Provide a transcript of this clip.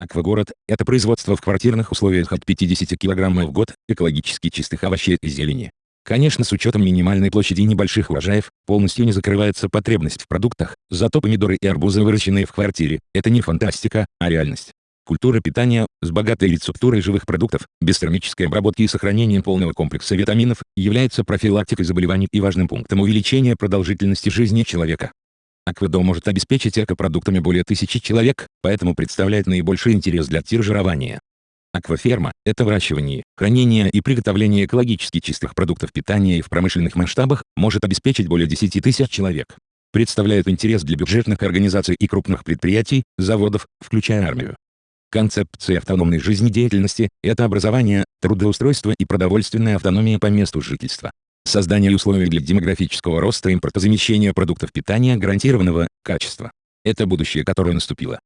Аквагород – это производство в квартирных условиях от 50 кг в год, экологически чистых овощей и зелени. Конечно с учетом минимальной площади небольших урожаев, полностью не закрывается потребность в продуктах, зато помидоры и арбузы выращенные в квартире – это не фантастика, а реальность. Культура питания, с богатой рецептурой живых продуктов, без термической обработки и сохранением полного комплекса витаминов, является профилактикой заболеваний и важным пунктом увеличения продолжительности жизни человека. Акведо может обеспечить экопродуктами более тысячи человек, поэтому представляет наибольший интерес для тиржирования. Акваферма – это выращивание, хранение и приготовление экологически чистых продуктов питания и в промышленных масштабах может обеспечить более 10 тысяч человек. Представляет интерес для бюджетных организаций и крупных предприятий, заводов, включая армию. Концепция автономной жизнедеятельности – это образование, трудоустройство и продовольственная автономия по месту жительства. Создание условий для демографического роста импортозамещения продуктов питания гарантированного качества. Это будущее, которое наступило.